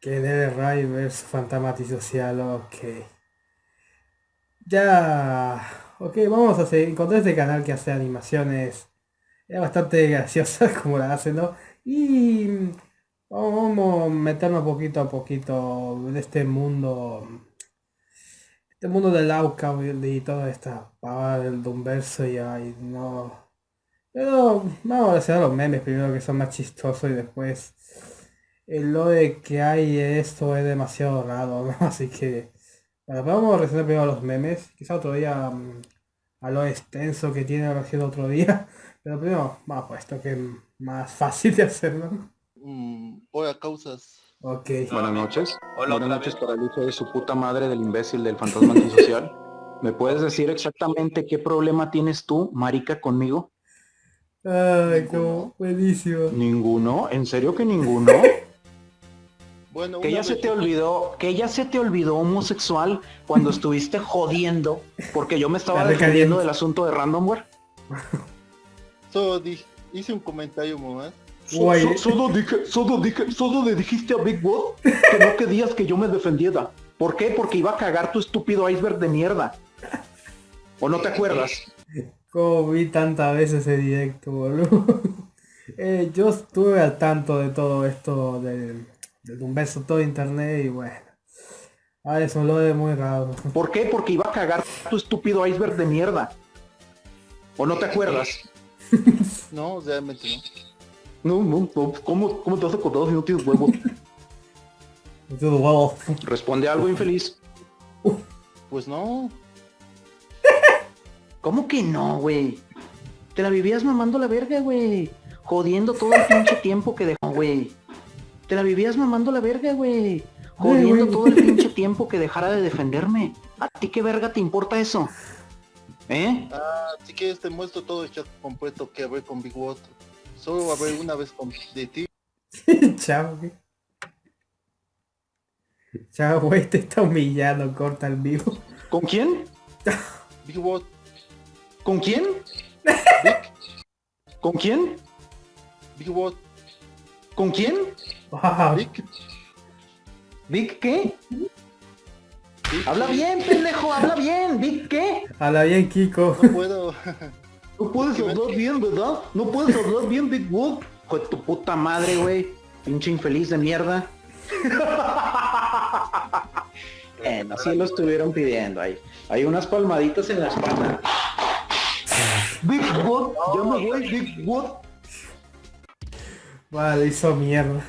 Que debe Ray su fantasma ok. Ya... Ok, vamos a hacer, encontrar este canal que hace animaciones. Es bastante graciosa como la hace, ¿no? Y... Vamos a meternos poquito a poquito en este mundo. Este mundo del Auca y toda esta pavada del Dumverso y ay, no. Pero vamos a hacer los memes primero que son más chistosos y después lo de que hay esto es demasiado raro, ¿no? Así que bueno, vamos a resolver primero los memes. Quizá otro día mm, a lo extenso que tiene la otro día. Pero primero vamos a esto que es más fácil de hacer, ¿no? Mm, voy a causas. Ok. Buenas noches. Hola, Buenas noches vez. para el hijo de su puta madre del imbécil del fantasma antisocial. ¿Me puedes decir exactamente qué problema tienes tú, marica, conmigo? Ay, como buenísimo. Ninguno, ¿en serio que ninguno? Bueno, Que ya se te olvidó, que ya se te olvidó homosexual cuando estuviste jodiendo, porque yo me estaba defendiendo del asunto de randomware. Solo hice un comentario. So- so- solo dije, solo dije, solo le dijiste a Big Boss que no querías que yo me defendiera. ¿Por qué? Porque iba a cagar tu estúpido iceberg de mierda. ¿O no te acuerdas? Como vi tantas veces ese directo, boludo. Eh, yo estuve al tanto de todo esto del, del un beso todo internet y bueno. Ah, eso lo de muy raro. ¿Por qué? Porque iba a cagar tu estúpido iceberg de mierda. ¿O no te acuerdas? No, realmente No, no. no, no. ¿Cómo, cómo te has acordado si no tienes huevos? Todo huevo. Responde algo infeliz. Pues no. ¿Cómo que no, güey? Te la vivías mamando la verga, güey. Jodiendo todo el pinche tiempo que dejó, güey. Te la vivías mamando la verga, güey. Jodiendo todo el pinche tiempo que dejara de defenderme. ¿A ti qué verga te importa eso? ¿Eh? Ah, si quieres te muestro todo el chat completo que hablé con Big Water. Solo hablé una vez con de ti. Chao, güey. Chao, güey, te está humillando, corta el vivo. ¿Con quién? Big Water. ¿Con quién? Big. ¿Con quién? Big Water. ¿Con quién? Wow. Big. ¿Vic qué? Habla bien, pendejo, habla bien. ¿Vic qué? Habla bien, Kiko. No puedo. No puedes hablar bien, ¿verdad? No puedes hablar bien, Big Wood. Hijo de tu puta madre, güey. Pinche infeliz de mierda. Bueno, así lo estuvieron pidiendo ahí. Hay unas palmaditas en la espalda. Big Wood, ya me voy, Big Wood. Vale, hizo mierda.